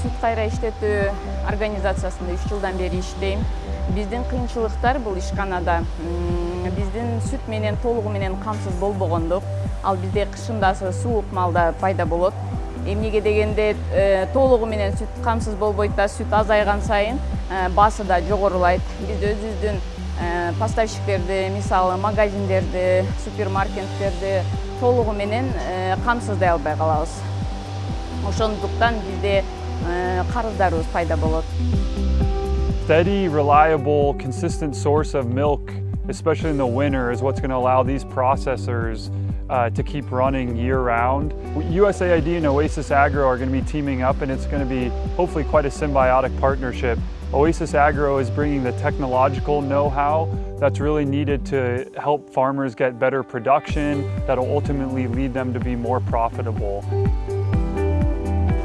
сүт кайра иштетүү организациясында үч жылдан бери иштейм биздин кыйынчылыктар бул ишканада биздин сүт менен толугу менен камсыз болбогондук ал бизде кышындасы суук малда пайда болот. Эмнеге дегенде толугу менен сүт камсыз болбойт да сүт азайган сайын баасы да жогорулайт биз өзүбүздүн поставщиктерди мисалы магазиндерди супермаркеттерди толугу менен камсыздай албай калабыз ошондуктан бизде карыздарыбыз пайда болот Steady, reliable, consistent source of milk, especially in the winter, is what's going to allow these processors uh, to keep running year-round. USAID and Oasis Agro are going to be teaming up and it's going to be hopefully quite a symbiotic partnership. Oasis Agro is bringing the technological know-how that's really needed to help farmers get better production that'll ultimately lead them to be more profitable.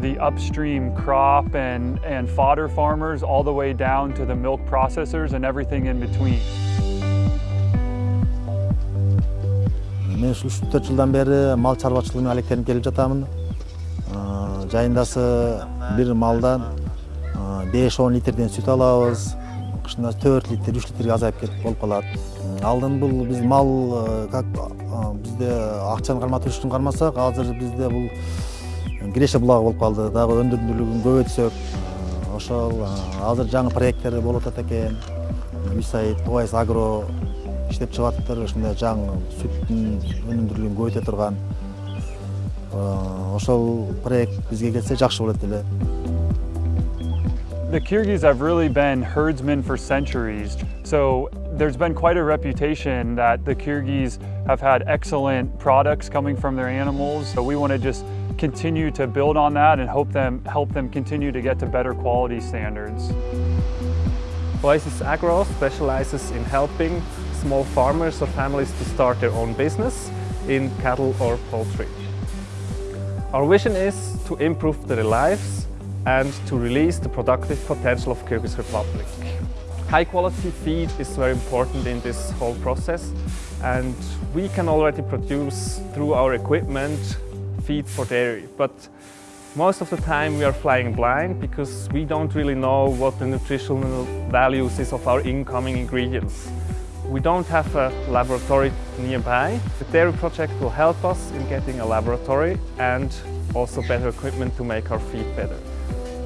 the upstream crop and, and fodder farmers all the way down to the milk processors and everything in between. мен ушул үч төрт жылдан бери мал чарбачылыгы менен алектенип келип жатамын жайындасы бир малдан беш он литрден сүт алабыз кышында төрт литр үч литрге азайып кетип болуп калат алдын бул биз мал как бизде акчаны карматып үчүн кармасак азыр бизде бул киреше булагы болуп калды дагы өндүрүмдүүлүгүн көбөйтсөк ошол азыр жаңы проекттер болуп атат экен юсаид оайс агро иштеп чыгып атыптыр ушундай жаңы сүттүн өнүмдүүлүгүн көбөйтө турган ошол проект бизге келсе жакшы болот эле The Kyrgyz have really been herdsmen for centuries, so there's been quite a reputation that the Kyrgyz have had excellent products coming from their animals. So we want to just continue to build on that and hope them help them continue to get to better quality standards. Oasis Agro specializes in helping small farmers or families to start their own business in cattle or poultry. Our vision is to improve their lives and to release the productive potential of Kyrgyz Republic. High quality feed is very important in this whole process and we can already produce through our equipment feed for dairy but most of the time we are flying blind because we don't really know what the nutritional values is of our incoming ingredients. We don't have a laboratory nearby. The dairy project will help us in getting a laboratory and also better equipment to make our feed better.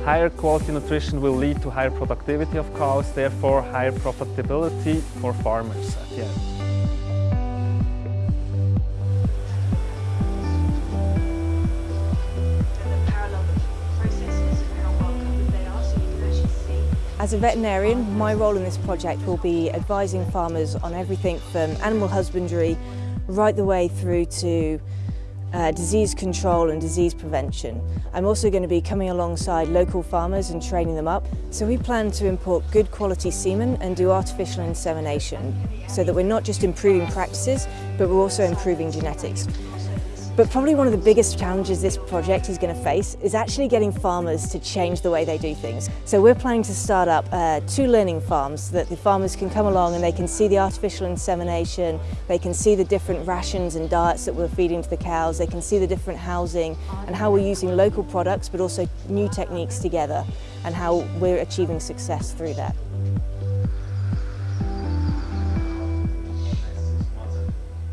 Higher quality nutrition will lead to higher productivity of cows, therefore higher profitability for farmers at the end. As a veterinarian, my role in this project will be advising farmers on everything from animal husbandry right the way through to uh, disease control and disease prevention. I'm also going to be coming alongside local farmers and training them up. So we plan to import good quality semen and do artificial insemination so that we're not just improving practices, but we're also improving genetics. But probably one of the biggest challenges this project is going to face is actually getting farmers to change the way they do things. So we're planning to start up uh, two learning farms that the farmers can come along and they can see the artificial insemination, they can see the different rations and diets that we're feeding to the cows, they can see the different housing and how we're using local products but also new techniques together and how we're achieving success through that.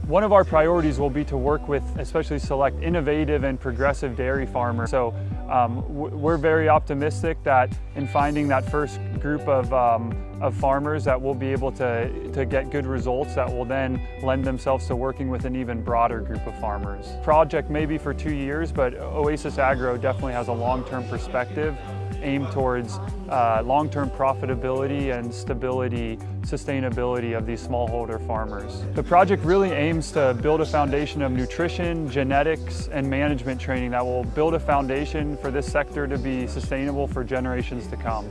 One of our priorities will be to work with especially select innovative and progressive dairy farmers. So um, we're very optimistic that in finding that first group of, um, of farmers that we'll be able to, to get good results that will then lend themselves to working with an even broader group of farmers. Project may be for two years, but Oasis Agro definitely has a long-term perspective aimed towards uh, long-term profitability and stability, sustainability of these smallholder farmers. The project really aims to build a foundation of nutrition, genetics, and management training that will build a foundation for this sector to be sustainable for generations to come.